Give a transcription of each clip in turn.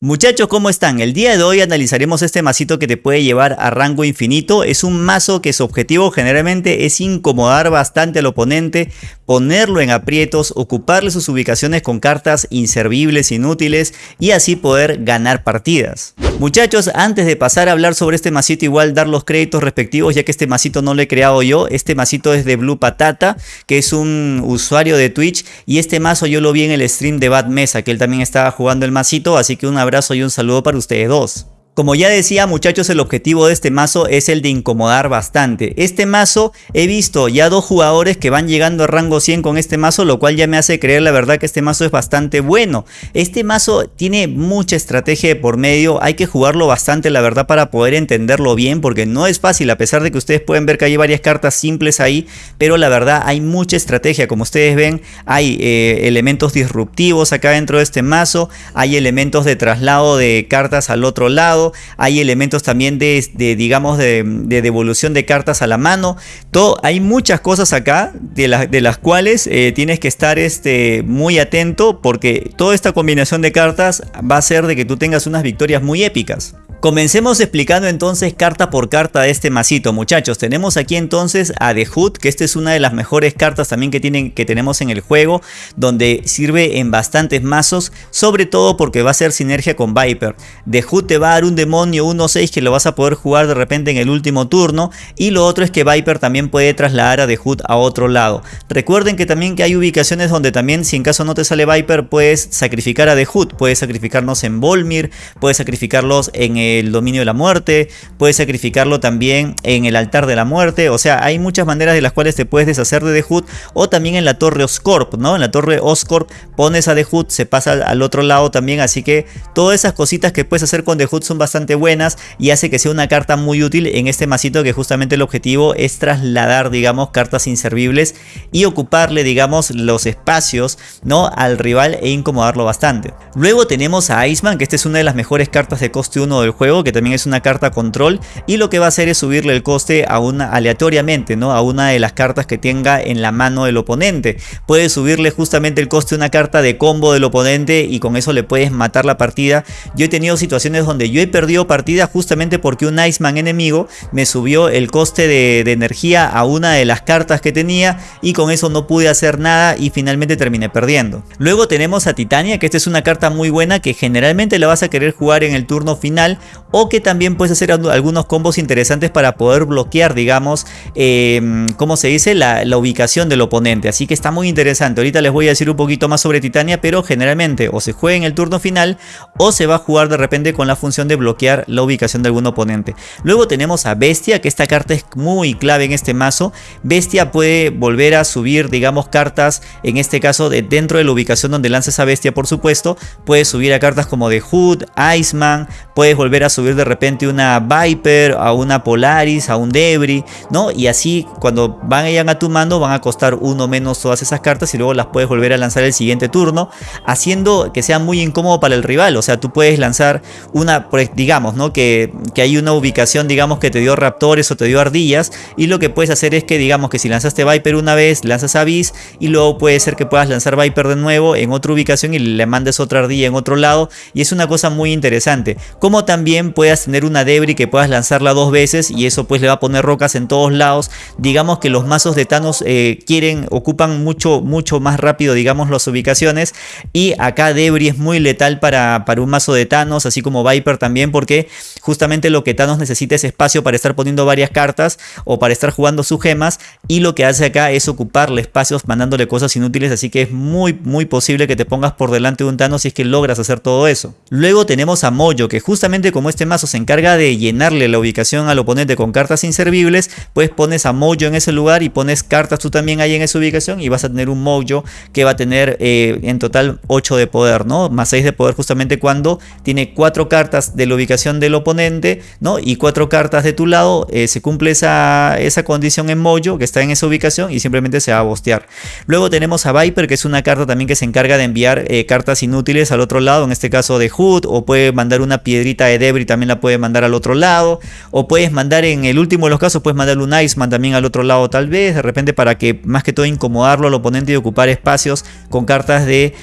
Muchachos, ¿cómo están? El día de hoy analizaremos este masito que te puede llevar a rango infinito. Es un mazo que su objetivo generalmente es incomodar bastante al oponente, ponerlo en aprietos, ocuparle sus ubicaciones con cartas inservibles, inútiles y así poder ganar partidas. Muchachos, antes de pasar a hablar sobre este masito, igual dar los créditos respectivos, ya que este masito no lo he creado yo. Este masito es de Blue Patata, que es un usuario de Twitch. Y este mazo yo lo vi en el stream de Bad Mesa, que él también estaba jugando el masito. Así que un abrazo y un saludo para ustedes dos. Como ya decía muchachos el objetivo de este mazo es el de incomodar bastante. Este mazo he visto ya dos jugadores que van llegando a rango 100 con este mazo lo cual ya me hace creer la verdad que este mazo es bastante bueno. Este mazo tiene mucha estrategia de por medio, hay que jugarlo bastante la verdad para poder entenderlo bien porque no es fácil a pesar de que ustedes pueden ver que hay varias cartas simples ahí pero la verdad hay mucha estrategia como ustedes ven hay eh, elementos disruptivos acá dentro de este mazo, hay elementos de traslado de cartas al otro lado hay elementos también de, digamos, de, devolución de cartas a la mano. Todo, hay muchas cosas acá de, de las cuales eh, tienes que estar este, muy atento porque toda esta combinación de cartas va a hacer de que tú tengas unas victorias muy épicas. Comencemos explicando entonces carta por carta este masito muchachos. Tenemos aquí entonces a The Hood que esta es una de las mejores cartas también que, tienen, que tenemos en el juego donde sirve en bastantes mazos sobre todo porque va a ser sinergia con Viper. The Hood te va a dar un demonio 1-6 que lo vas a poder jugar de repente en el último turno y lo otro es que Viper también puede trasladar a The Hood a otro lado. Recuerden que también que hay ubicaciones donde también si en caso no te sale Viper puedes sacrificar a The Hood, puedes sacrificarnos en Volmir, puedes sacrificarlos en el el dominio de la muerte, puedes sacrificarlo también en el altar de la muerte, o sea, hay muchas maneras de las cuales te puedes deshacer de Hood o también en la torre Oscorp, ¿no? En la torre Oscorp pones a Hood, se pasa al otro lado también, así que todas esas cositas que puedes hacer con Hood son bastante buenas y hace que sea una carta muy útil en este masito que justamente el objetivo es trasladar, digamos, cartas inservibles y ocuparle, digamos, los espacios, ¿no? Al rival e incomodarlo bastante. Luego tenemos a Iceman, que esta es una de las mejores cartas de coste 1 del juego, que también es una carta control y lo que va a hacer es subirle el coste a una aleatoriamente, ¿no? A una de las cartas que tenga en la mano del oponente. Puedes subirle justamente el coste a una carta de combo del oponente y con eso le puedes matar la partida. Yo he tenido situaciones donde yo he perdido partidas justamente porque un Iceman enemigo me subió el coste de, de energía a una de las cartas que tenía y con eso no pude hacer nada y finalmente terminé perdiendo. Luego tenemos a Titania que esta es una carta muy buena que generalmente la vas a querer jugar en el turno final o que también puedes hacer algunos combos interesantes para poder bloquear, digamos, eh, ¿cómo se dice? La, ubicación del oponente. Así que está muy interesante. Ahorita les voy a decir un poquito más sobre Titania, pero generalmente o se juega en el turno final o se va a jugar de repente con la función de bloquear la ubicación de algún oponente. Luego tenemos a Bestia, que esta carta es muy clave en este mazo. Bestia puede volver a subir, digamos, cartas, en este caso de dentro de la ubicación donde lanza a Bestia, por supuesto. Puedes subir a cartas como de Hood, Iceman, puedes volver a subir de repente una Viper, a una Polaris, a un Debris, ¿no? Y así cuando van a tu mando van a costar uno menos todas esas cartas y luego las puedes volver a lanzar el siguiente turno, haciendo que sea muy incómodo para el rival. O sea, tú puedes lanzar una, pues, digamos, ¿no? Que, que hay una ubicación, digamos, que te dio raptores o te dio ardillas y lo que puedes hacer es que, digamos, que si lanzaste Viper una vez, lanzas Abyss y luego puede ser que puedas lanzar Viper de nuevo en otra ubicación y le mandes otra ardilla en otro lado y es una cosa muy interesante. Como también puedas tener una debris que puedas lanzarla dos veces y eso pues le va a poner rocas en todos lados. Digamos que los mazos de Thanos eh, quieren, ocupan mucho, mucho más rápido digamos las ubicaciones y acá debris es muy letal para, para un mazo de Thanos así como Viper también porque justamente lo que Thanos necesita es espacio para estar poniendo varias cartas o para estar jugando sus gemas y lo que hace acá es ocuparle espacios mandándole cosas inútiles así que es muy muy posible que te pongas por delante de un Thanos si es que logras hacer todo eso. Luego tenemos a Moyo que justamente como este mazo se encarga de llenarle la ubicación al oponente con cartas inservibles, pues pones a Mojo en ese lugar y pones cartas tú también ahí en esa ubicación y vas a tener un Mojo que va a tener eh, en total 8 de poder, ¿no? Más 6 de poder justamente cuando tiene 4 cartas de la ubicación del oponente, ¿no? Y 4 cartas de tu lado, eh, se cumple esa, esa condición en Mojo que está en esa ubicación y simplemente se va a bostear. Luego tenemos a Viper que es una carta también que se encarga de enviar eh, cartas inútiles al otro lado, en este caso de Hood, o puede mandar una piedrita de Debris también la puede mandar al otro lado. O puedes mandar en el último de los casos, puedes mandar un Iceman también al otro lado tal vez. De repente para que más que todo incomodarlo al oponente y ocupar espacios con cartas de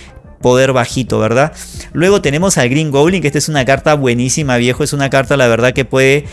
poder bajito, ¿verdad? Luego tenemos al Green Goblin, que esta es una carta buenísima, viejo. Es una carta, la verdad, que puede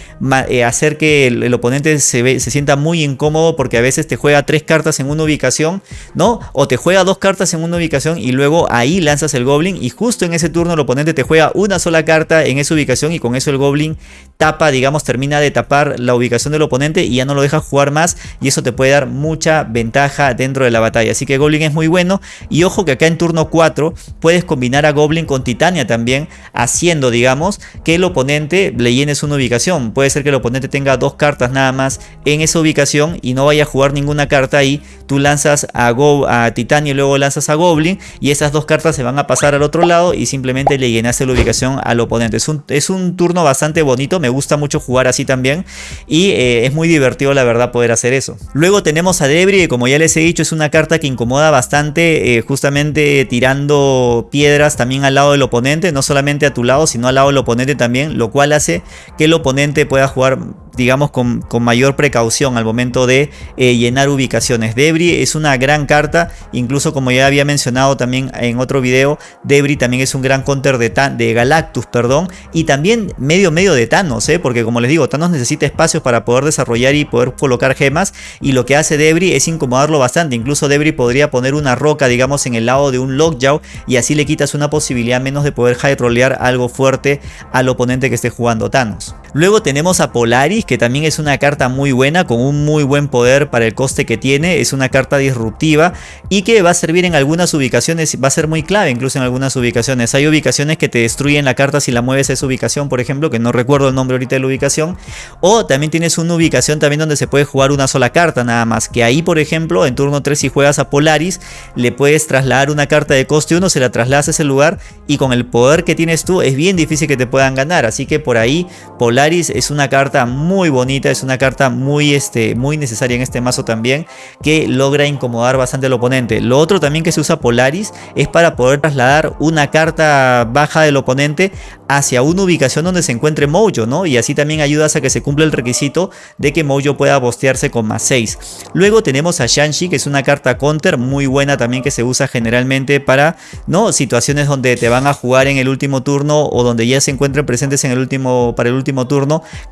eh, hacer que el, oponente se, se, sienta muy incómodo porque a veces te juega tres cartas en una ubicación, ¿no? O te juega dos cartas en una ubicación y luego ahí lanzas el Goblin y justo en ese turno el oponente te juega una sola carta en esa ubicación y con eso el Goblin tapa, digamos, termina de tapar la ubicación del oponente y ya no lo deja jugar más y eso te puede dar mucha ventaja dentro de la batalla. Así que Goblin es muy bueno y ojo que acá en turno 4 puedes combinar a Goblin con Titania también, haciendo, digamos, que el oponente le llenes una ubicación. Puede ser que el oponente tenga dos cartas nada más en esa ubicación y no vaya a jugar ninguna carta ahí. Tú lanzas a, Go Titania y luego lanzas a Goblin y esas dos cartas se van a pasar al otro lado y simplemente le llenaste la ubicación al oponente. Es un, es un turno bastante bonito, me gusta mucho jugar así también y eh, es muy divertido la verdad poder hacer eso. Luego tenemos a Debris, que como ya les he dicho es una carta que incomoda bastante eh, justamente tirando piedras también al lado del oponente, no solamente a tu lado sino al lado del oponente también, lo cual hace que el oponente pueda jugar digamos con, mayor precaución al momento de eh, llenar ubicaciones. Debris es una gran carta, incluso como ya había mencionado también en otro video, Debris también es un gran counter de, de Galactus, perdón, y también medio medio de Thanos, ¿eh? porque como les digo, Thanos necesita espacios para poder desarrollar y poder colocar gemas, y lo que hace Debris es incomodarlo bastante, incluso Debris podría poner una roca, digamos, en el lado de un Lockjaw, y así le quitas una posibilidad menos de poder high rollear algo fuerte al oponente que esté jugando Thanos. Luego tenemos a Polaris, que también es una carta muy buena, con un muy buen poder para el coste que tiene. Es una carta disruptiva y que va a servir en algunas ubicaciones, va a ser muy clave incluso en algunas ubicaciones. Hay ubicaciones que te destruyen la carta si la mueves a esa ubicación, por ejemplo, que no recuerdo el nombre ahorita de la ubicación. O también tienes una ubicación también donde se puede jugar una sola carta nada más. Que ahí, por ejemplo, en turno 3 si juegas a Polaris, le puedes trasladar una carta de coste 1, se la trasladas a ese lugar y con el poder que tienes tú es bien difícil que te puedan ganar. Así que por ahí Polaris es una carta muy bonita, es una carta muy, este, muy necesaria en este mazo también, que logra incomodar bastante al oponente. Lo otro también que se usa Polaris es para poder trasladar una carta baja del oponente hacia una ubicación donde se encuentre Mojo, ¿no? Y así también ayudas a que se cumpla el requisito de que Mojo pueda bostearse con más 6. Luego tenemos a Shanshi, que es una carta counter muy buena también que se usa generalmente para, ¿no? Situaciones donde te van a jugar en el último turno o donde ya se encuentren presentes en el último, para el último turno,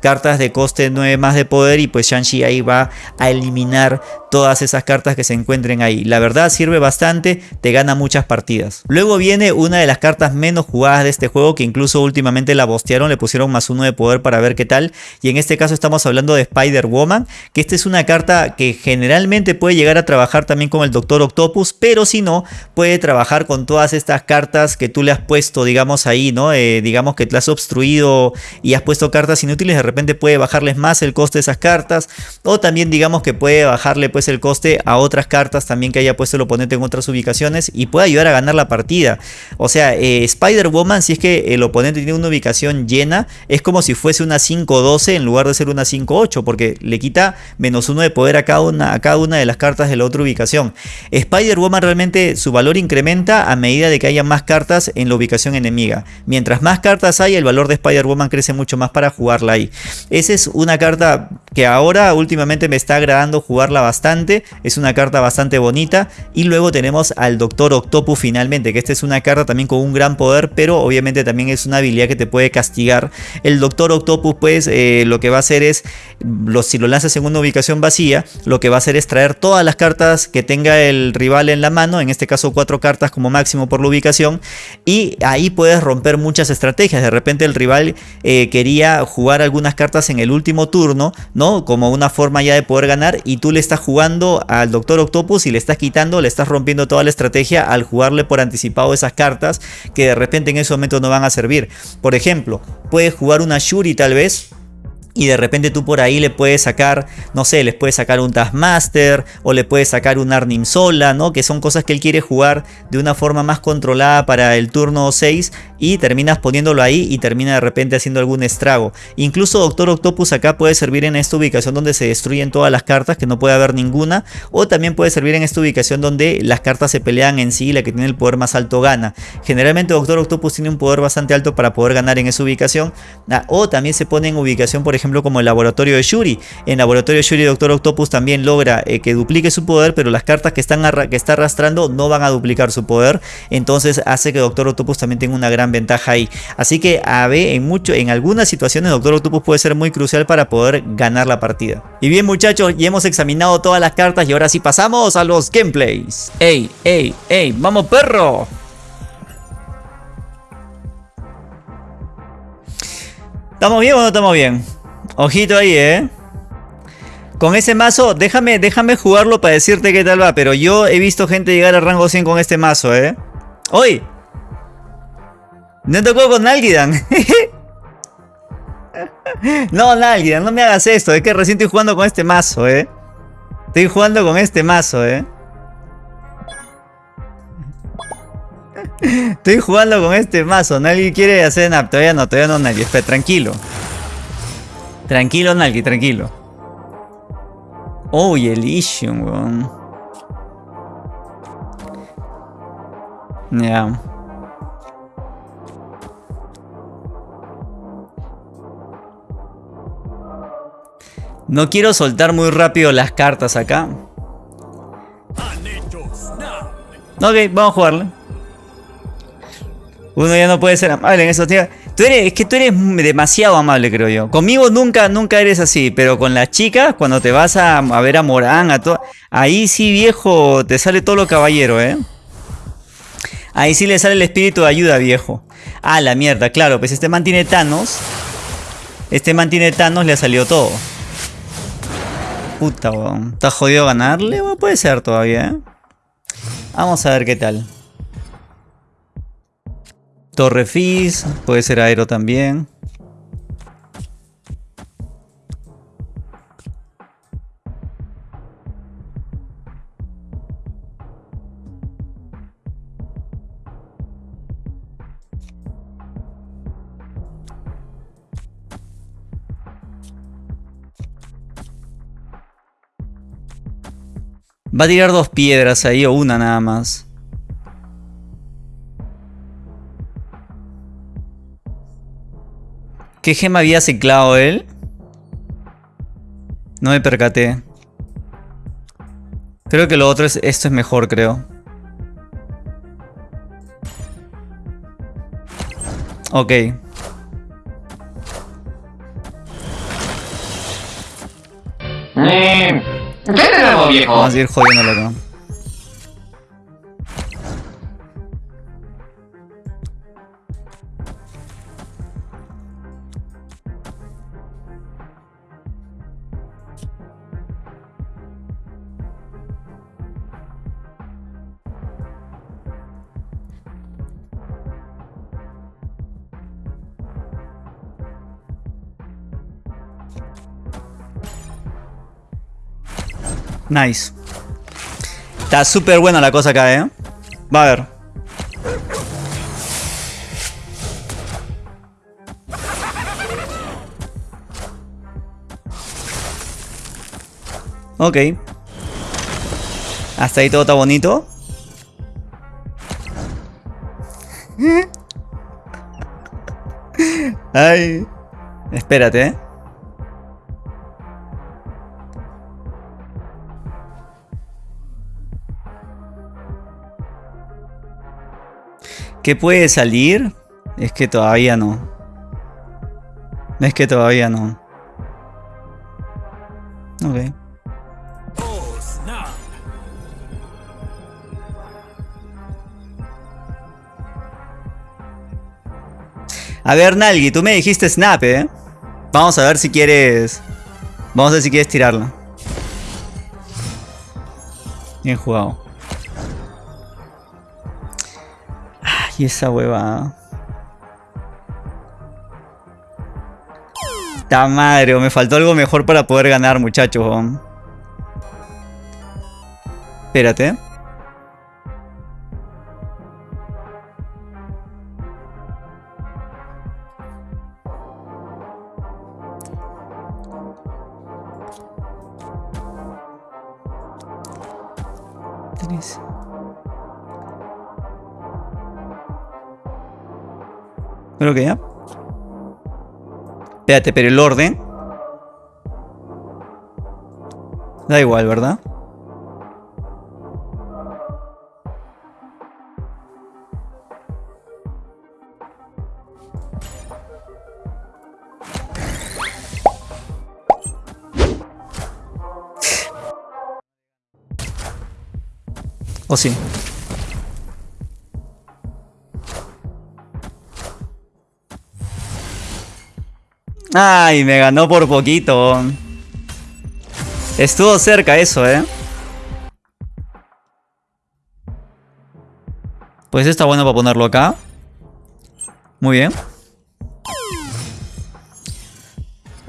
cartas de coste 9 más de poder y pues Shanshi ahí va a eliminar todas esas cartas que se encuentren ahí. La verdad sirve bastante, te gana muchas partidas. Luego viene una de las cartas menos jugadas de este juego que incluso últimamente la bostearon, le pusieron más uno de poder para ver qué tal. Y en este caso estamos hablando de Spider-Woman, que esta es una carta que generalmente puede llegar a trabajar también con el Doctor Octopus, pero si no, puede trabajar con todas estas cartas que tú le has puesto, digamos ahí, ¿no? Eh, digamos que te has obstruido y has puesto cartas inútiles, de repente puede bajarles más el coste de esas cartas. O también digamos que puede bajarle pues el coste a otras cartas también que haya puesto el oponente en otras ubicaciones y puede ayudar a ganar la partida. O sea, eh, Spider-Woman, si es que el oponente tiene una ubicación llena, es como si fuese una 5-12 en lugar de ser una 5-8, porque le quita menos uno de poder a cada, una, a cada una de las cartas de la otra ubicación. Spider-Woman realmente su valor incrementa a medida de que haya más cartas en la ubicación enemiga. Mientras más cartas hay, el valor de Spider-Woman crece mucho más para jugarla ahí. Esa es una carta que ahora últimamente me está agradando jugarla bastante. Es una carta bastante bonita. Y luego tenemos al Doctor Octopus finalmente, que esta es una carta también con un gran poder, pero obviamente también es una habilidad que te puede castigar. El Doctor Octopus pues eh, lo que va a hacer es, si lo lanzas en una ubicación vacía, lo que va a hacer es traer todas las cartas que tenga el rival en la mano, en este caso cuatro cartas como máximo por la ubicación, y ahí puedes romper muchas estrategias. De repente el rival eh, quería jugar algunas cartas en el último turno, ¿no? Como una forma ya de poder ganar y tú le estás jugando al Doctor Octopus y le estás quitando, le estás rompiendo toda la estrategia al jugarle por anticipado esas cartas que de repente en ese momento no van a servir. Por ejemplo, puedes jugar una Shuri tal vez y de repente tú por ahí le puedes sacar, no sé, les puedes sacar un Taskmaster o le puedes sacar un Arnim Sola, ¿no? Que son cosas que él quiere jugar de una forma más controlada para el turno 6 y terminas poniéndolo ahí y termina de repente haciendo algún estrago. Incluso Doctor Octopus acá puede servir en esta ubicación donde se destruyen todas las cartas, que no puede haber ninguna, o también puede servir en esta ubicación donde las cartas se pelean en sí y la que tiene el poder más alto gana. Generalmente Doctor Octopus tiene un poder bastante alto para poder ganar en esa ubicación, ah, o también se pone en ubicación por ejemplo ejemplo, como el laboratorio de Shuri. En laboratorio de Shuri, Doctor Octopus también logra eh, que duplique su poder, pero las cartas que, están que está arrastrando no van a duplicar su poder. Entonces hace que Doctor Octopus también tenga una gran ventaja ahí. Así que a ver, en, mucho, en algunas situaciones Doctor Octopus puede ser muy crucial para poder ganar la partida. Y bien muchachos, ya hemos examinado todas las cartas y ahora sí pasamos a los gameplays. ¡Ey, ey, ey! ¡Vamos perro! ¿Estamos bien o no estamos bien? Ojito ahí, ¿eh? Con ese mazo, déjame, déjame jugarlo para decirte qué tal va. Pero yo he visto gente llegar a rango 100 con este mazo, ¿eh? ¡Hoy! No tocó con Nalgidan. no, Nalgidan, no me hagas esto. Es que recién estoy jugando con este mazo, ¿eh? Estoy jugando con este mazo, ¿eh? Estoy jugando con este mazo. Nadie quiere hacer nada. Todavía no, todavía no, nadie. Espera, tranquilo. Tranquilo, Nalgi, tranquilo. Oh, y Elysium, weón. Ya. No quiero soltar muy rápido las cartas acá. Ok, vamos a jugarle. Uno ya no puede ser amable en esos días. Tú eres, es que tú eres demasiado amable, creo yo. Conmigo nunca, nunca eres así, pero con las chicas, cuando te vas a, ver a Morán, a todo, ahí sí, viejo, te sale todo lo caballero, ¿eh? Ahí sí le sale el espíritu de ayuda, viejo. Ah, la mierda, claro, pues este man tiene Thanos. Este man tiene Thanos, le ha salido todo. Puta, weón. ¿Está jodido ganarle? puede ser todavía, ¿eh? Vamos a ver qué tal. Torre puede ser aero también. Va a tirar dos piedras ahí o una nada más. ¿Qué gema había ciclado él? No me percaté. Creo que lo otro es... Esto es mejor, creo. Ok. Eh, ¿Qué Vamos a ir jodiéndolo acá. Nice. Está súper buena la cosa acá, ¿eh? Va a ver. Ok. Hasta ahí todo está bonito. Ay. Espérate, ¿eh? ¿Qué puede salir? Es que todavía no. Es que todavía no. Ok. A ver, Nalgi, tú me dijiste snap, ¿eh? Vamos a ver si quieres... Vamos a ver si quieres tirarla. Bien jugado. Esa hueva. Ta madre, me faltó algo mejor para poder ganar, muchachos. Espérate. creo que ya. Espérate, pero el orden. Da igual, ¿verdad? ¿O sí? Ay, me ganó por poquito. Estuvo cerca eso, ¿eh? Pues está bueno para ponerlo acá. Muy bien.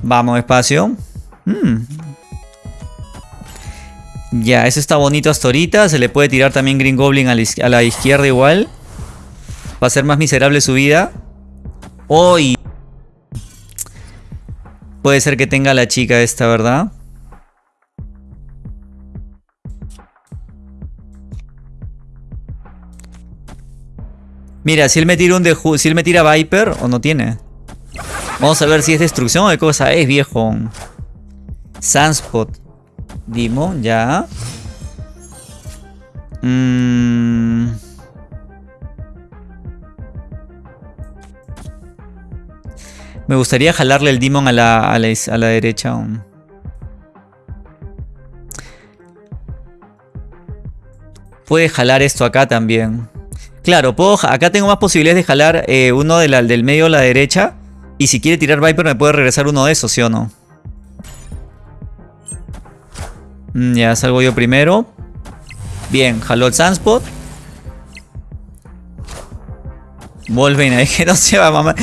Vamos, espacio. Hmm. Ya, eso está bonito hasta ahorita. Se le puede tirar también Green Goblin a la, izquierda igual. Va a ser más miserable su vida. ¡Uy! Puede ser que tenga la chica esta, ¿verdad? Mira, si él me tira un de si él me tira Viper o no tiene. Vamos a ver si es destrucción o de cosa es, viejo. Sunspot. Dimon, ya. Mm. Me gustaría jalarle el Demon a la, a la, derecha. Puede jalar esto acá también. Claro, puedo, acá tengo más posibilidades de jalar eh, uno del medio a la derecha. Y si quiere tirar Viper me puede regresar uno de esos, ¿sí o no? Mm, ya salgo yo primero. Bien, jaló el Sunspot. Volven ahí que no se va, mamá.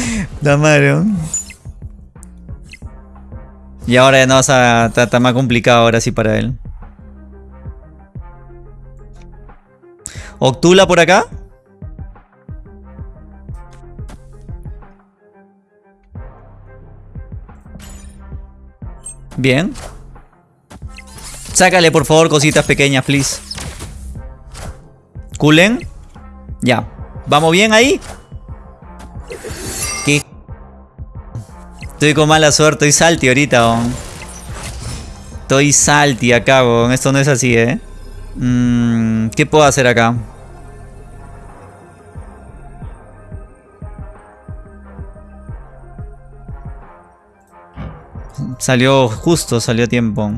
Y ahora ya no vas a. Está, más complicado ahora sí para él. Octula por acá. Bien. Sácale por favor cositas pequeñas, please. Kulen. Ya. ¿Vamos bien ahí? Estoy con mala suerte. Estoy salty ahorita, Estoy salty acá, Esto no es así, ¿eh? Mm, ¿Qué puedo hacer acá? Salió justo, salió a tiempo.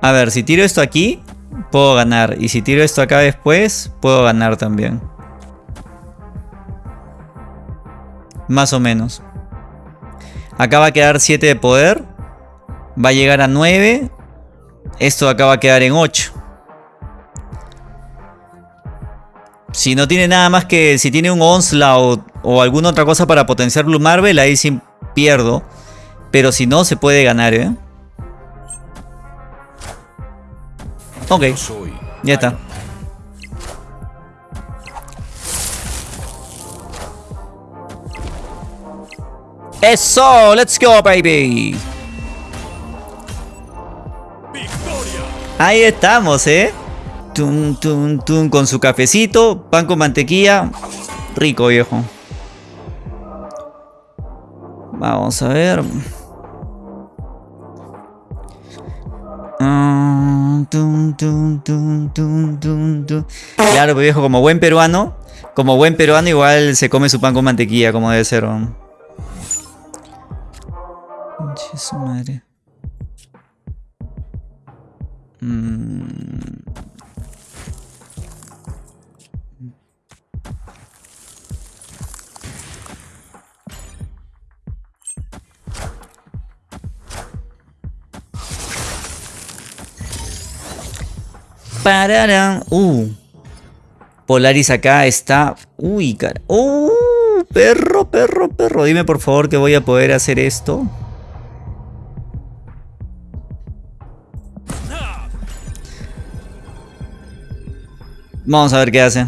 A ver, si tiro esto aquí, puedo ganar. Y si tiro esto acá después, puedo ganar también. Más o menos. Acá va a quedar 7 de poder. Va a llegar a 9. Esto acá va a quedar en 8. Si no tiene nada más que... Si tiene un Onslaught o alguna otra cosa para potenciar Blue Marvel, ahí sí pierdo. Pero si no, se puede ganar, ¿eh? Ok, ya está. Eso, let's go, baby. Ahí estamos, ¿eh? Tum, tum, tum, con su cafecito, pan con mantequilla. Rico, viejo. Vamos a ver. Claro, pues, viejo, como buen peruano, como buen peruano igual se come su pan con mantequilla, como debe ser. Madre. Mm. Pararán. Uh. Polaris acá está. Uy, cara. Uh, perro, perro, perro. Dime por favor que voy a poder hacer esto. Vamos a ver qué hace.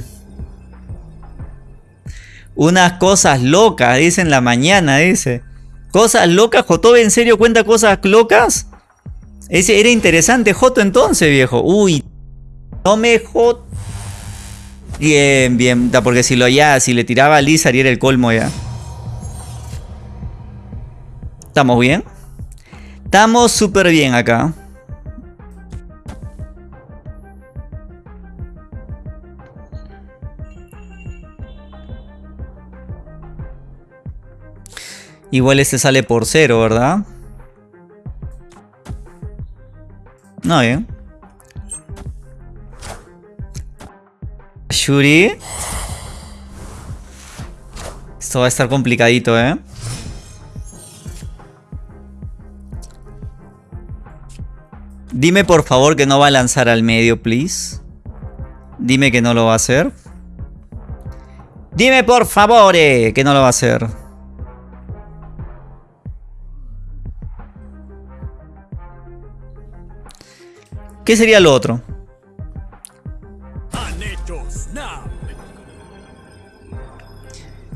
Unas cosas locas, dice en la mañana, dice. Cosas locas, Joto, ¿en serio cuenta cosas locas? Ese era interesante, Joto, entonces, viejo. Uy, no me jod... Bien, bien. Porque si lo ya, si le tiraba a Lizard y era el colmo ya. ¿Estamos bien? Estamos súper bien acá. Igual este sale por cero, ¿verdad? No, bien. Shuri. Esto va a estar complicadito, ¿eh? Dime por favor que no va a lanzar al medio, please. Dime que no lo va a hacer. Dime por favor eh, que no lo va a hacer. ¿Qué sería lo otro?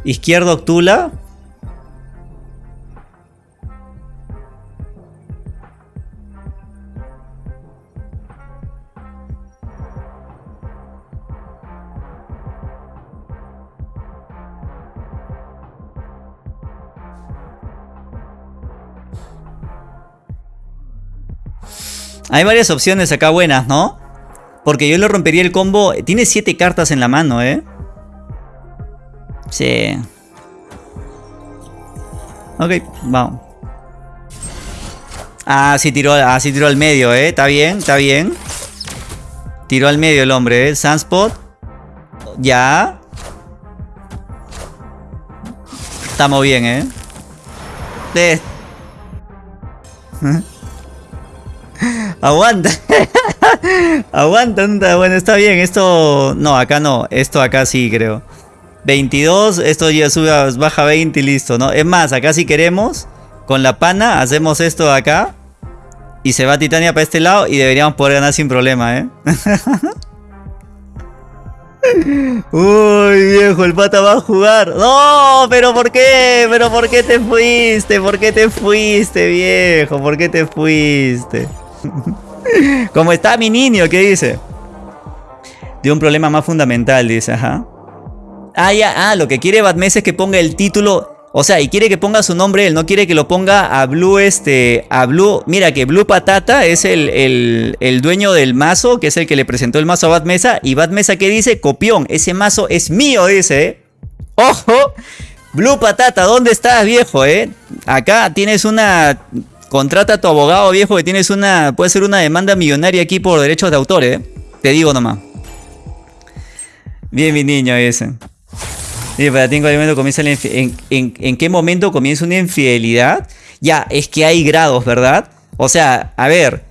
Izquierdo Octula. Hay varias opciones acá buenas, ¿no? Porque yo le rompería el combo. Tiene 7 cartas en la mano, ¿eh? Sí. Ok, vamos. Ah, sí tiró, ah, sí tiró al medio, ¿eh? Está bien, está bien. Tiró al medio el hombre, ¿eh? Sunspot. Ya. Estamos bien, ¿eh? De... Aguanta. Aguanta. Bueno, está bien. Esto... No, acá no. Esto acá sí, creo. 22. Esto ya sube, baja 20 y listo, ¿no? Es más, acá si queremos, con la pana, hacemos esto acá. Y se va Titania para este lado y deberíamos poder ganar sin problema, ¿eh? Uy, viejo, el pata va a jugar. No, pero ¿por qué? ¿Pero por qué te fuiste? ¿Por qué te fuiste, viejo? ¿Por qué te fuiste? ¿Cómo está mi niño? ¿Qué dice? De un problema más fundamental, dice, ajá. Ah, ya, ah, lo que quiere Batmes es que ponga el título. O sea, y quiere que ponga su nombre, él no quiere que lo ponga a Blue, este, a Blue, mira que Blue Patata es el, el, dueño del mazo, que es el que le presentó el mazo a Batmesa, y Batmesa que dice, copión, ese mazo es mío, dice, ¿eh? ¡Ojo! Blue Patata, ¿dónde estás, viejo, eh? Acá tienes una Contrata a tu abogado viejo que tienes una. Puede ser una demanda millonaria aquí por derechos de autor, ¿eh? Te digo nomás. Bien, mi niño, ese. Y para ti, ¿en qué comienza en, en, qué momento comienza una infidelidad? Ya, es que hay grados, ¿verdad? O sea, a ver.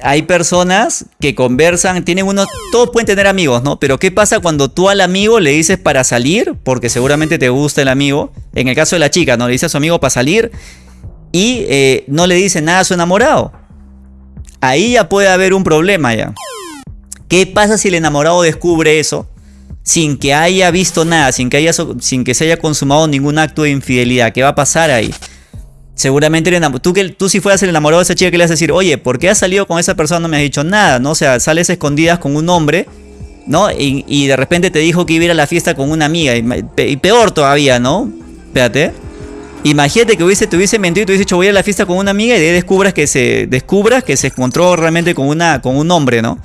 Hay personas que conversan, tienen unos. Todos pueden tener amigos, ¿no? Pero ¿qué pasa cuando tú al amigo le dices para salir? Porque seguramente te gusta el amigo. En el caso de la chica, ¿no? Le dice a su amigo para salir y eh, no le dice nada a su enamorado. Ahí ya puede haber un problema ya. ¿Qué pasa si el enamorado descubre eso? Sin que haya visto nada, sin que, haya, sin que se haya consumado ningún acto de infidelidad. ¿Qué va a pasar ahí? Seguramente tú, que, tú si fueras el enamorado de esa chica que le vas a decir, oye, ¿por qué has salido con esa persona? No me has dicho nada, ¿no? O sea, sales escondidas con un hombre, ¿no? Y, de repente te dijo que iba a ir a la fiesta con una amiga. Y, y peor todavía, ¿no? Espérate. Imagínate que hubiese, te hubiese mentido y te hubiese dicho voy a la fiesta con una amiga y de ahí descubras que se, descubras que se encontró realmente con, una, con un hombre, ¿no?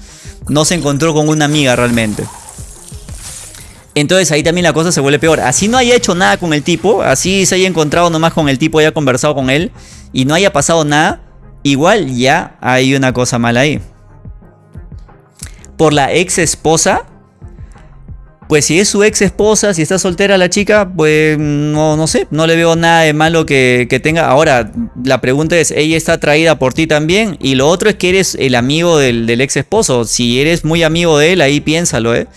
No se encontró con una amiga realmente. Entonces ahí también la cosa se vuelve peor. Así no haya hecho nada con el tipo, así se haya encontrado nomás con el tipo, haya conversado con él y no haya pasado nada, igual ya hay una cosa mala ahí. Por la ex esposa, pues si es su ex esposa, si está soltera la chica, pues no, no sé, no le veo nada de malo que, tenga. Ahora, la pregunta es, ¿ella está atraída por ti también? Y lo otro es que eres el amigo del, ex esposo. Si eres muy amigo de él, ahí piénsalo, ¿eh?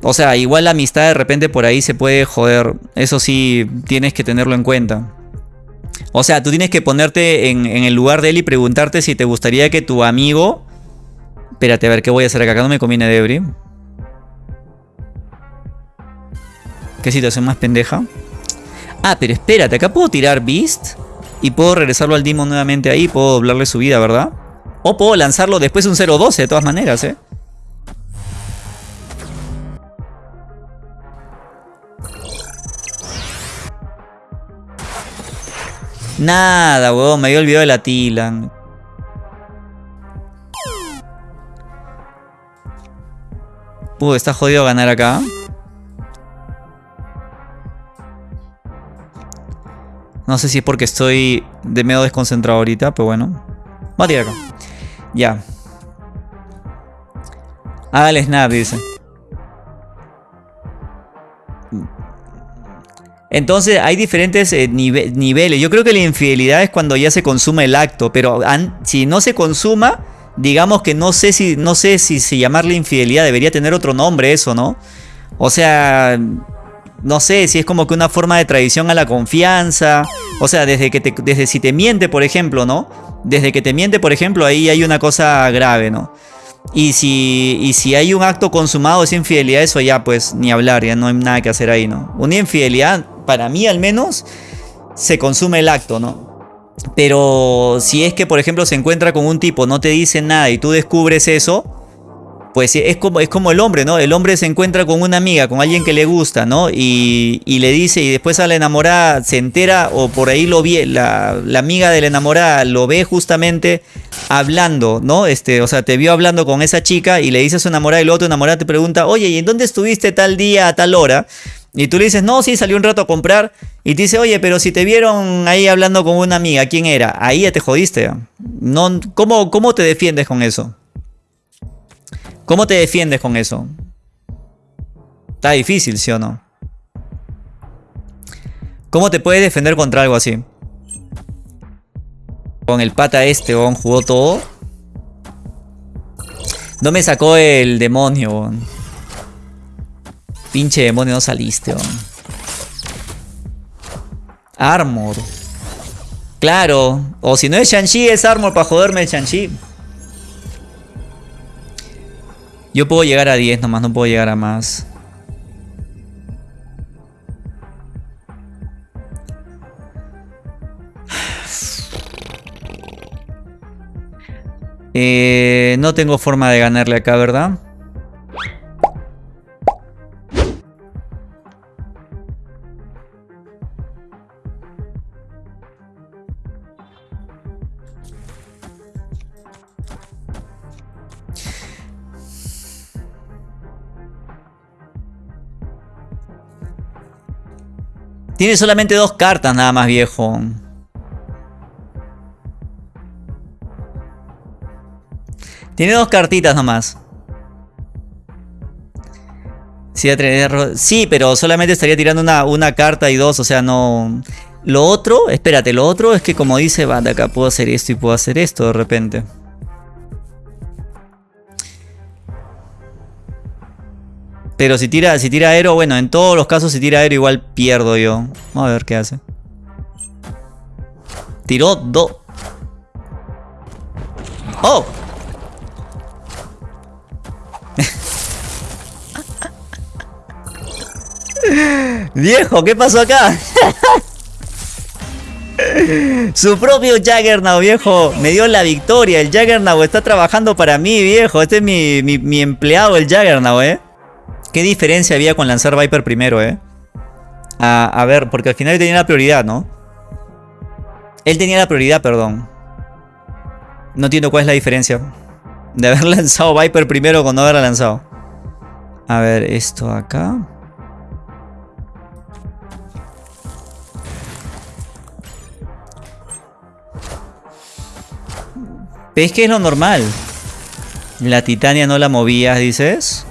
O sea, igual la amistad de repente por ahí se puede joder. Eso sí, tienes que tenerlo en cuenta. O sea, tú tienes que ponerte en, en el lugar de él y preguntarte si te gustaría que tu amigo... Espérate, a ver, ¿qué voy a hacer acá? Acá no me conviene Debris. ¿Qué situación más pendeja? Ah, pero espérate, acá puedo tirar Beast y puedo regresarlo al Demon nuevamente ahí, puedo doblarle su vida, ¿verdad? O puedo lanzarlo después de un 0-12 de todas maneras, ¿eh? Nada, weón, me había olvidado de la Tilan. Uh, está jodido ganar acá. No sé si es porque estoy de medio desconcentrado ahorita, pero bueno. Va a tirar acá. Ya. Hágale snap, dice. Entonces hay diferentes eh, niveles. Yo creo que la infidelidad es cuando ya se consume el acto, pero si no se consuma, digamos que no sé si no sé si, si llamarle infidelidad debería tener otro nombre eso, ¿no? O sea, no sé si es como que una forma de traición a la confianza. O sea, desde que desde si te miente, por ejemplo, ¿no? Desde que te miente, por ejemplo, ahí hay una cosa grave, ¿no? Y si, y si hay un acto consumado es infidelidad, eso ya pues ni hablar, ya no hay nada que hacer ahí, ¿no? Una infidelidad, para mí al menos, se consume el acto, ¿no? Pero si es que, por ejemplo, se encuentra con un tipo, no te dice nada y tú descubres eso, pues es como, es como el hombre, ¿no? El hombre se encuentra con una amiga, con alguien que le gusta, ¿no? Y, le dice, y después a la enamorada se entera, o por ahí lo ve, la, amiga de la enamorada lo ve justamente hablando, ¿no? Este, o sea, te vio hablando con esa chica y le dice a su enamorada y el otro enamorada te pregunta, oye, ¿y en dónde estuviste tal día a tal hora? Y tú le dices, no, sí, salió un rato a comprar. Y te dice, oye, pero si te vieron ahí hablando con una amiga, ¿quién era? Ahí ya te jodiste. No, ¿cómo, ¿Cómo te defiendes con eso? ¿Cómo te defiendes con eso? Está difícil, ¿sí o no? ¿Cómo te puedes defender contra algo así? Con el pata este, ¿on? jugó todo. No me sacó el demonio, Pinche demonio, no saliste, ¿on? Armor. Claro. O si no es Shang-Chi, es Armor para joderme el Shang-Chi. Yo puedo llegar a 10 nomás, no puedo llegar a más. Eh, no tengo forma de ganarle acá, ¿verdad? Tiene solamente dos cartas nada más, viejo. Tiene dos cartitas nomás. Sí, pero solamente estaría tirando una, carta y dos, o sea, no... Lo otro, espérate, lo otro es que como dice, va, de acá puedo hacer esto y puedo hacer esto de repente. Pero si tira, si tira aero, bueno, en todos los casos si tira aero igual pierdo yo. Vamos a ver qué hace. Tiró dos. ¡Oh! Viejo, ¿qué pasó acá? Su propio Jaggernaut, viejo, me dio la victoria. El Jaggernaut está trabajando para mí, viejo. Este es mi, mi, mi empleado, el Jaggernaut, eh. ¿Qué diferencia había con lanzar Viper primero, eh? A, ver, porque al final él tenía la prioridad, ¿no? Él tenía la prioridad, perdón. No entiendo cuál es la diferencia. De haber lanzado Viper primero con no haberla lanzado. A ver, esto acá. Es que es lo normal. La Titania no la movías, dices.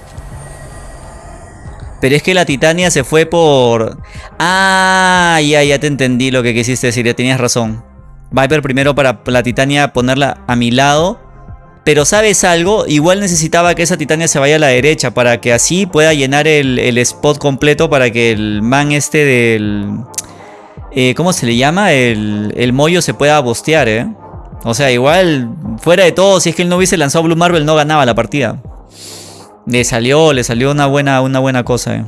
Pero es que la Titania se fue por... Ah, ya, ya te entendí lo que quisiste decir, ya tenías razón. Viper primero para la Titania ponerla a mi lado. Pero ¿sabes algo? Igual necesitaba que esa Titania se vaya a la derecha para que así pueda llenar el, spot completo para que el man este del... Eh, ¿Cómo se le llama? El, el mollo se pueda bostear, ¿eh? O sea, igual, fuera de todo, si es que él no hubiese lanzado Blue Marvel, no ganaba la partida. Le salió, le salió una buena, una buena cosa. Eh.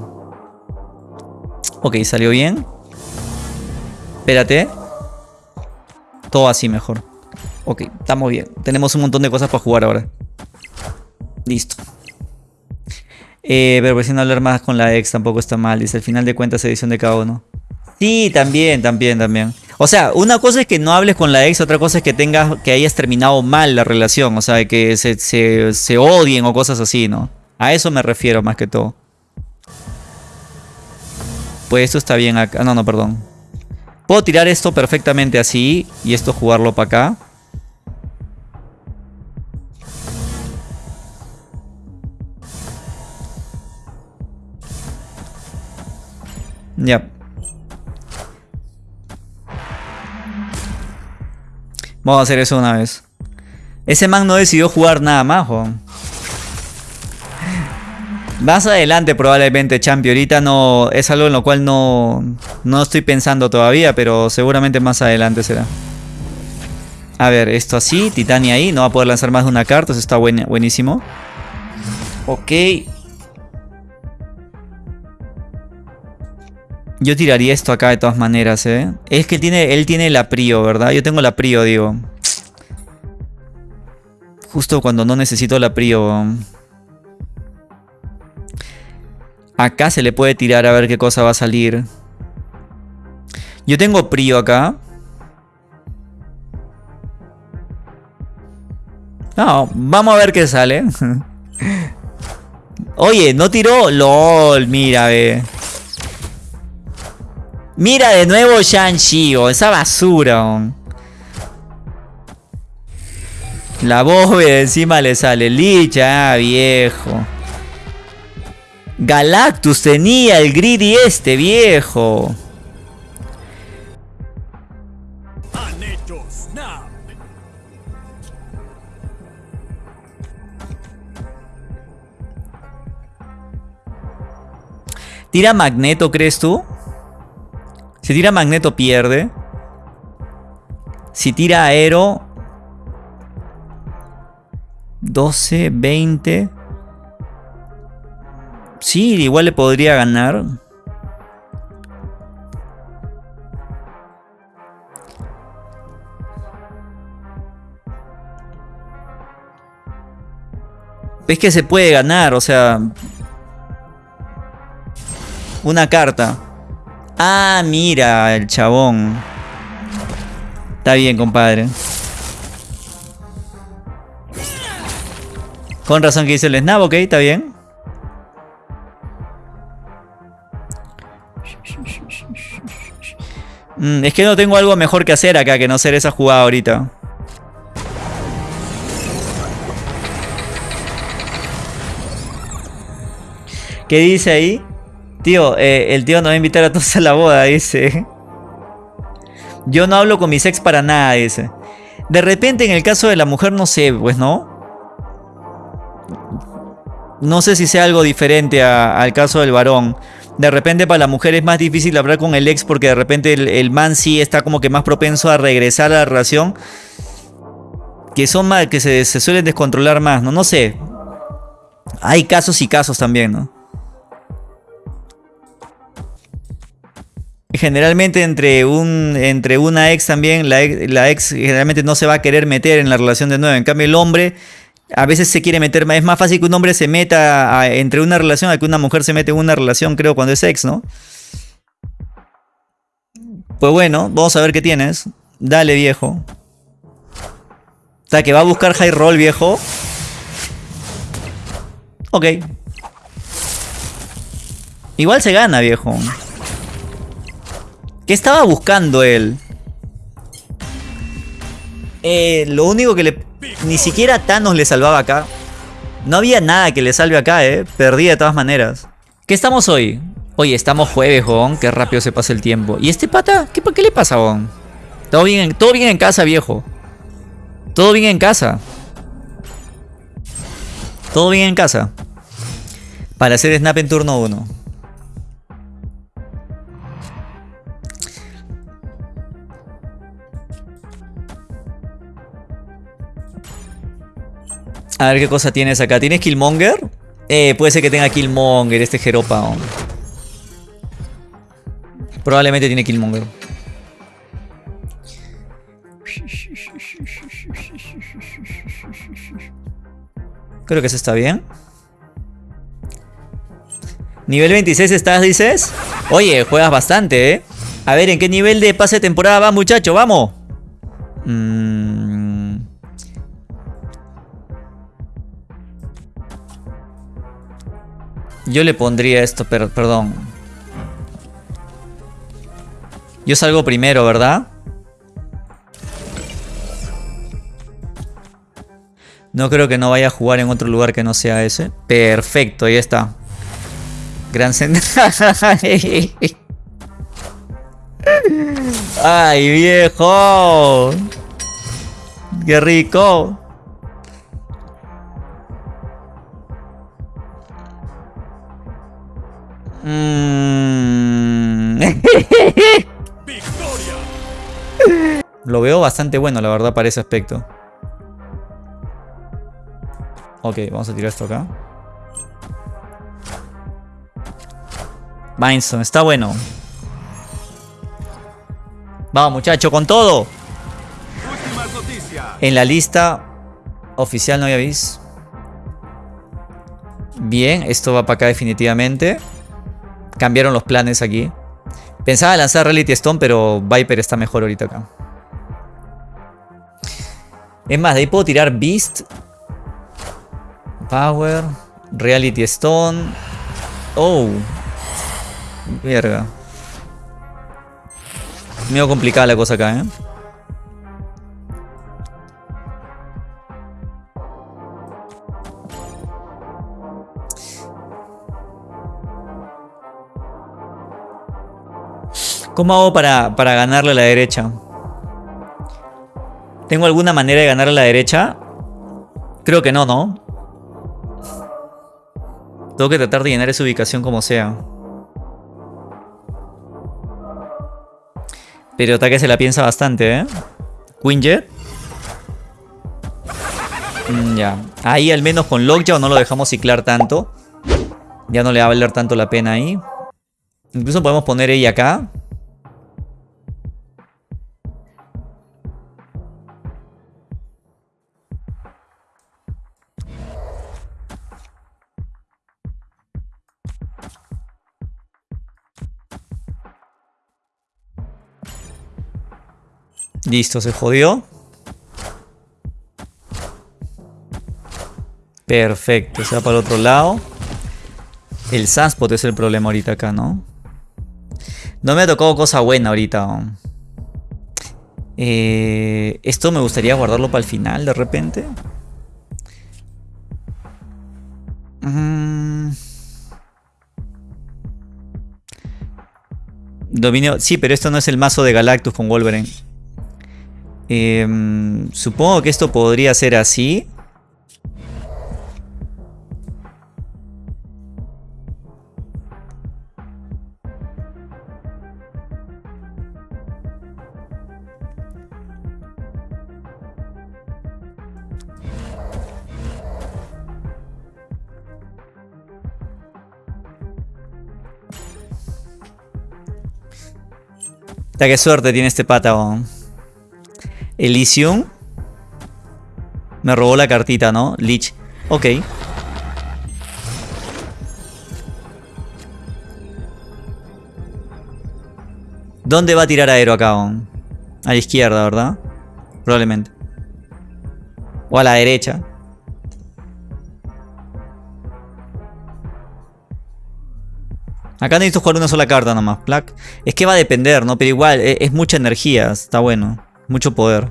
Ok, salió bien. Espérate. Todo así mejor. Ok, estamos bien. Tenemos un montón de cosas para jugar ahora. Listo. Eh, pero pues si no hablar más con la ex tampoco está mal. Dice, al final de cuentas edición de cada uno. Sí, también, también, también. O sea, una cosa es que no hables con la ex, otra cosa es que tengas, que hayas terminado mal la relación, o sea, que se, se, se odien o cosas así, ¿no? A eso me refiero más que todo. Pues esto está bien acá. No, no, perdón. Puedo tirar esto perfectamente así y esto jugarlo para acá. Ya. Vamos a hacer eso una vez. Ese man no decidió jugar nada más, Juan. Más adelante probablemente, Champi. Ahorita no... Es algo en lo cual no... No estoy pensando todavía, pero seguramente más adelante será. A ver, esto así. Titania ahí. No va a poder lanzar más de una carta. Eso está buenísimo. Ok. Yo tiraría esto acá de todas maneras, ¿eh? Es que tiene, él tiene la prio, ¿verdad? Yo tengo la prio, digo. Justo cuando no necesito la prio. Acá se le puede tirar a ver qué cosa va a salir. Yo tengo prio acá. No, vamos a ver qué sale. Oye, no tiró. LOL, mira, ve. Mira de nuevo Shang-Chi, esa basura. La bóveda encima le sale. Licha, ah, viejo. Galactus tenía el greedy este, viejo. ¿Tira Magneto, crees tú? Si tira Magneto, pierde. Si tira Aero... 12, 20... Sí, igual le podría ganar. Es que se puede ganar, o sea... Una carta. Ah, mira, el chabón. Está bien, compadre. Con razón que dice el snap, ok, está bien. Mm, es que no tengo algo mejor que hacer acá que no ser esa jugada ahorita. ¿Qué dice ahí? Tío, eh, el tío nos va a invitar a todos a la boda, dice. Yo no hablo con mis ex para nada, dice. De repente, en el caso de la mujer, no sé, pues, ¿no? No sé si sea algo diferente al caso del varón. De repente para la mujer es más difícil hablar con el ex porque de repente el, man sí está como que más propenso a regresar a la relación. Que son que se, se suelen descontrolar más, ¿no? No sé. Hay casos y casos también, ¿no? Generalmente entre, un, entre una ex también, la ex, generalmente no se va a querer meter en la relación de nuevo. En cambio el hombre a veces se quiere meter. Es más fácil que un hombre se meta entre una relación a que una mujer se mete en una relación, creo, cuando es ex, ¿no? Pues bueno, vamos a ver qué tienes. Dale, viejo. O sea, que va a buscar high roll, viejo. Ok. Igual se gana, viejo. ¿Qué estaba buscando él? Eh, lo único que le... Ni siquiera Thanos le salvaba acá. No había nada que le salve acá, eh. Perdí de todas maneras. ¿Qué estamos hoy? Oye, estamos jueves, Gon. Qué rápido se pasa el tiempo. ¿Y este pata? ¿Qué, qué le pasa, Gon? ¿Todo bien, todo bien en casa, viejo. Todo bien en casa. Todo bien en casa. Para hacer snap en turno 1. A ver qué cosa tienes acá. ¿Tienes Killmonger? Eh, puede ser que tenga Killmonger este Jeropa. Probablemente tiene Killmonger. Creo que eso está bien. Nivel 26 estás, dices. Oye, juegas bastante, ¿eh? A ver, ¿en qué nivel de pase de temporada va, muchacho? ¡Vamos! Mm. Yo le pondría esto, pero perdón. Yo salgo primero, ¿verdad? No creo que no vaya a jugar en otro lugar que no sea ese. Perfecto, ahí está. Gran ¡Ay, viejo! ¡Qué rico! Mm. Lo veo bastante bueno, la verdad, para ese aspecto. Ok, vamos a tirar esto acá. Mindstone, está bueno. Vamos, muchacho, con todo. En la lista oficial no había visto. Bien, esto va para acá definitivamente. Cambiaron los planes aquí. Pensaba lanzar Reality Stone, pero Viper está mejor ahorita acá. Es más, de ahí puedo tirar Beast. Power. Reality Stone. Oh. Verga. Medio complicada la cosa acá, ¿eh? ¿Cómo hago para, para ganarle a la derecha? ¿Tengo alguna manera de ganarle a la derecha? Creo que no, ¿no? Tengo que tratar de llenar esa ubicación como sea. Pero ataque se la piensa bastante, ¿eh? Quinjet. Mm, ya. Ahí al menos con Lockjaw no lo dejamos ciclar tanto. Ya no le va a valer tanto la pena ahí. Incluso podemos poner ella acá. Listo, se jodió. Perfecto, se va para el otro lado. El Sunspot es el problema ahorita acá, ¿no? No me ha tocado cosa buena ahorita. Eh, esto me gustaría guardarlo para el final de repente. Mm. Dominio. Sí, pero esto no es el mazo de Galactus con Wolverine. Em, supongo que esto podría ser así. qué suerte tiene este pata, Elysium. Me robó la cartita, ¿no? Lich. Ok. ¿Dónde va a tirar aero acá? A la izquierda, ¿verdad? Probablemente. O a la derecha. Acá necesito jugar una sola carta nomás. Es que va a depender, ¿no? Pero igual, es, es mucha energía. Está bueno. Mucho poder.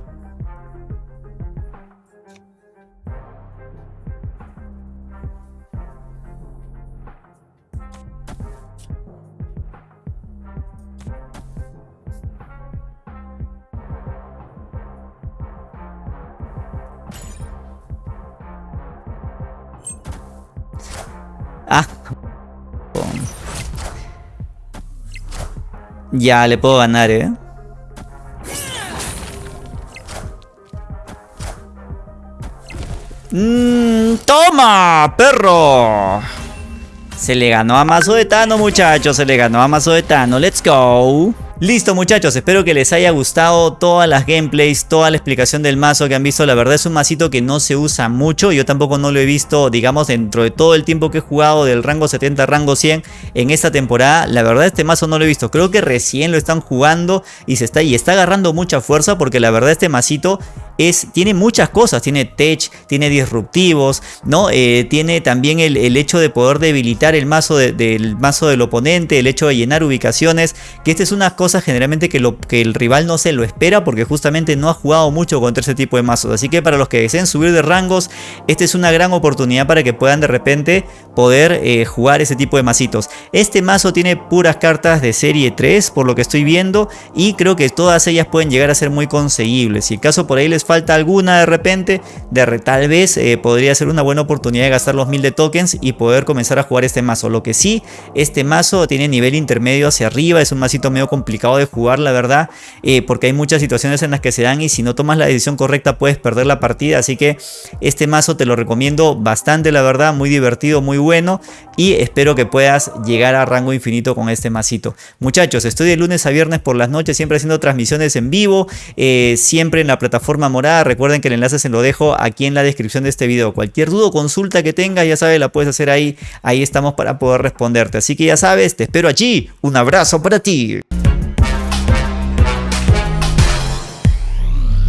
Ah. Ya, le puedo ganar, ¿eh? Mmm, ¡Toma, perro! Se le ganó a Mazo de Tano, muchachos. Se le ganó a Mazo de Tano. Let's go. Listo muchachos, espero que les haya gustado todas las gameplays, toda la explicación del mazo que han visto. La verdad es un masito que no se usa mucho. Yo tampoco no lo he visto, digamos, dentro de todo el tiempo que he jugado del rango 70 rango 100 en esta temporada. La verdad este mazo no lo he visto. Creo que recién lo están jugando y se está, y está agarrando mucha fuerza porque la verdad este masito tiene muchas cosas. Tiene tech, tiene disruptivos, ¿no? Eh, tiene también el, hecho de poder debilitar el mazo del mazo del oponente, el hecho de llenar ubicaciones. Que esta es una cosa generalmente que, lo, que el rival no se lo espera porque justamente no ha jugado mucho contra ese tipo de mazos. Así que para los que deseen subir de rangos, esta es una gran oportunidad para que puedan de repente poder eh, jugar ese tipo de mazitos. Este mazo tiene puras cartas de serie 3 por lo que estoy viendo y creo que todas ellas pueden llegar a ser muy conseguibles. Si acaso por ahí les falta alguna de repente, de tal vez eh, podría ser una buena oportunidad de gastar los 1000 de tokens y poder comenzar a jugar este mazo. Lo que sí, este mazo tiene nivel intermedio hacia arriba, es un mazito medio complicado de jugar, la verdad, eh, porque hay muchas situaciones en las que se dan y si no tomas la decisión correcta puedes perder la partida, así que este mazo te lo recomiendo bastante, la verdad, muy divertido, muy bueno y espero que puedas llegar a rango infinito con este masito. Muchachos, estoy de lunes a viernes por las noches, siempre haciendo transmisiones en vivo, eh, siempre en la plataforma recuerden que el enlace se lo dejo aquí en la descripción de este video. Cualquier duda o consulta que tengas, ya sabes, la puedes hacer ahí, ahí estamos para poder responderte. Así que ya sabes, te espero allí, un abrazo para ti.